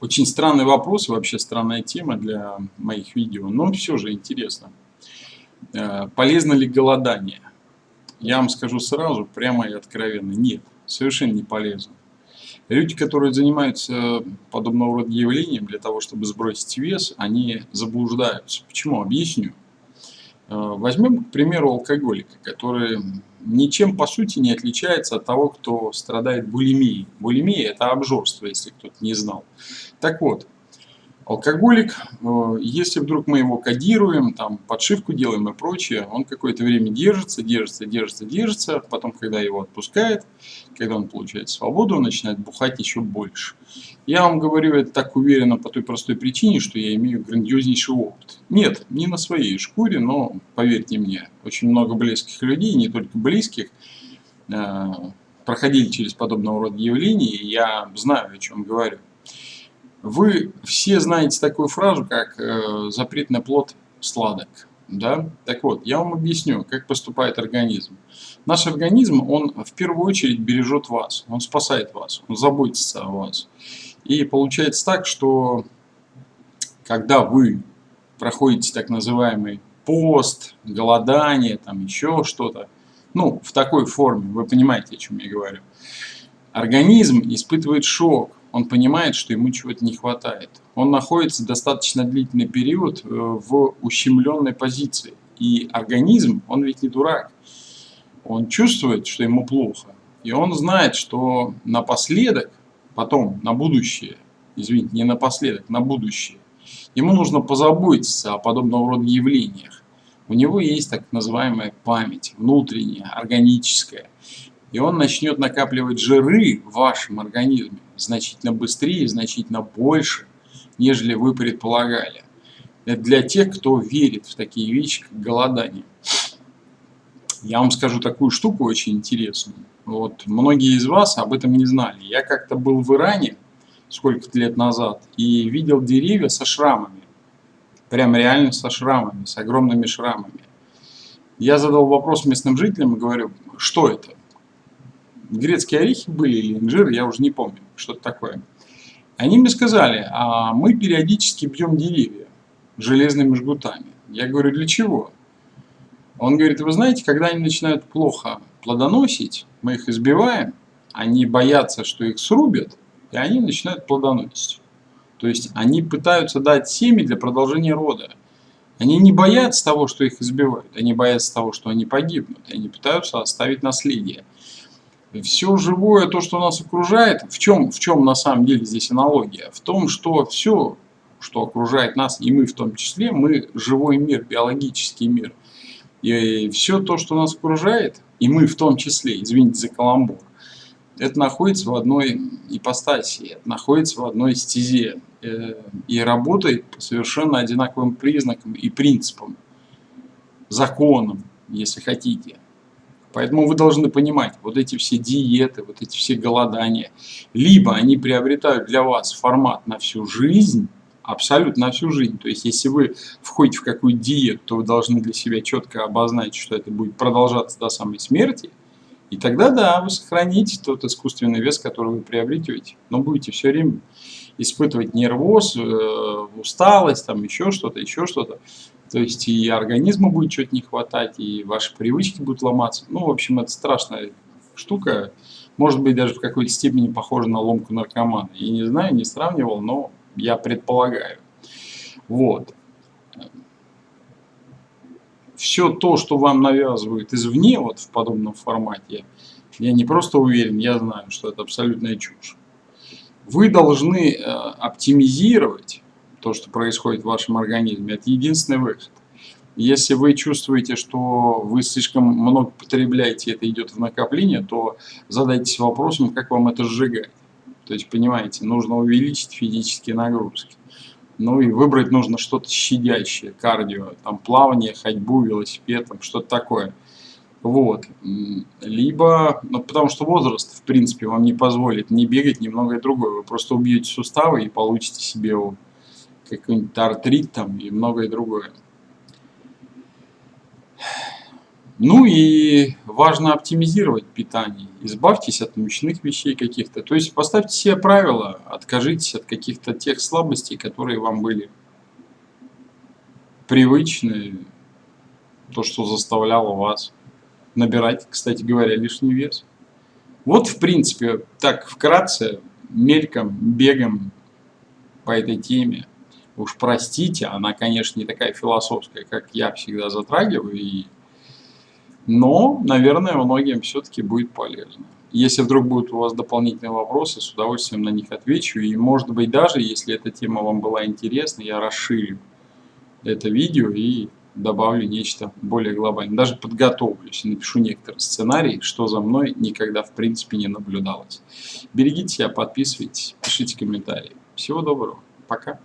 Очень странный вопрос, вообще странная тема для моих видео, но все же интересно. Э, полезно ли голодание? Я вам скажу сразу, прямо и откровенно, нет, совершенно не полезно. Люди, которые занимаются подобного рода явлением для того, чтобы сбросить вес, они заблуждаются. Почему? Объясню. Э, возьмем, к примеру, алкоголика, который ничем по сути не отличается от того, кто страдает булимией. Булимия – это обжорство, если кто-то не знал. Так вот, алкоголик, э, если вдруг мы его кодируем, там подшивку делаем и прочее, он какое-то время держится, держится, держится, держится, потом, когда его отпускает, когда он получает свободу, он начинает бухать еще больше. Я вам говорю это так уверенно по той простой причине, что я имею грандиознейший опыт. Нет, не на своей шкуре, но поверьте мне, очень много близких людей, не только близких, э, проходили через подобного рода явления, и я знаю, о чем говорю. Вы все знаете такую фразу, как э, «запретный плод сладок». Да? Так вот, я вам объясню, как поступает организм. Наш организм, он в первую очередь бережет вас, он спасает вас, он заботится о вас. И получается так, что когда вы проходите так называемый пост, голодание, там еще что-то, ну, в такой форме, вы понимаете, о чем я говорю, организм испытывает шок, он понимает, что ему чего-то не хватает. Он находится достаточно длительный период э, в ущемленной позиции. И организм, он ведь не дурак. Он чувствует, что ему плохо. И он знает, что напоследок, потом, на будущее, извините, не напоследок, на будущее, ему нужно позаботиться о подобного рода явлениях. У него есть так называемая память, внутренняя, органическая. И он начнет накапливать жиры в вашем организме значительно быстрее, значительно больше, нежели вы предполагали. Это для тех, кто верит в такие вещи, как голодание. Я вам скажу такую штуку очень интересную. Вот многие из вас об этом не знали. Я как-то был в Иране сколько-то лет назад и видел деревья со шрамами. Прям реально со шрамами, с огромными шрамами. Я задал вопрос местным жителям и говорю, что это? Грецкие орехи были или инжир, я уже не помню что-то такое. Они мне сказали, а мы периодически бьем деревья железными жгутами. Я говорю, для чего? Он говорит, вы знаете, когда они начинают плохо плодоносить, мы их избиваем, они боятся, что их срубят, и они начинают плодоносить. То есть они пытаются дать семя для продолжения рода. Они не боятся того, что их избивают, они боятся того, что они погибнут, они пытаются оставить наследие все живое, то, что нас окружает, в чем, в чем на самом деле здесь аналогия? В том, что все, что окружает нас, и мы в том числе, мы живой мир, биологический мир. И все то, что нас окружает, и мы в том числе, извините за каламбур, это находится в одной ипостаси, это находится в одной стезе э, и работает по совершенно одинаковым признакам и принципам, законам, если хотите. Поэтому вы должны понимать, вот эти все диеты, вот эти все голодания, либо они приобретают для вас формат на всю жизнь, абсолютно на всю жизнь. То есть, если вы входите в какую диету, то вы должны для себя четко обозначить, что это будет продолжаться до самой смерти. И тогда, да, вы сохраните тот искусственный вес, который вы приобретете. Но будете все время испытывать нервоз, э, усталость, там еще что-то, еще что-то. То есть и организму будет что-то не хватать, и ваши привычки будут ломаться. Ну, в общем, это страшная штука. Может быть, даже в какой-то степени похожа на ломку наркомана. Я не знаю, не сравнивал, но я предполагаю. Вот. Все то, что вам навязывают извне, вот в подобном формате, я не просто уверен, я знаю, что это абсолютная чушь. Вы должны э, оптимизировать то, что происходит в вашем организме. Это единственный выход. Если вы чувствуете, что вы слишком много потребляете, это идет в накопление, то задайтесь вопросом, как вам это сжигать. То есть, понимаете, нужно увеличить физические нагрузки. Ну и выбрать нужно что-то щадящее, кардио, там плавание, ходьбу, велосипед, там что-то такое. Вот. Либо, ну потому что возраст, в принципе, вам не позволит не бегать, ни многое другое. Вы просто убьете суставы и получите себе какой-нибудь артрит там и многое другое. Ну и важно оптимизировать питание. Избавьтесь от мучных вещей каких-то. То есть поставьте себе правила, откажитесь от каких-то тех слабостей, которые вам были привычны, то, что заставляло вас набирать, кстати говоря, лишний вес. Вот, в принципе, так вкратце, мельком, бегом по этой теме. Уж простите, она, конечно, не такая философская, как я всегда затрагиваю, и но, наверное, многим все-таки будет полезно. Если вдруг будут у вас дополнительные вопросы, с удовольствием на них отвечу. И, может быть, даже если эта тема вам была интересна, я расширю это видео и добавлю нечто более глобальное. Даже подготовлюсь и напишу некоторые сценарии, что за мной никогда в принципе не наблюдалось. Берегите себя, подписывайтесь, пишите комментарии. Всего доброго. Пока.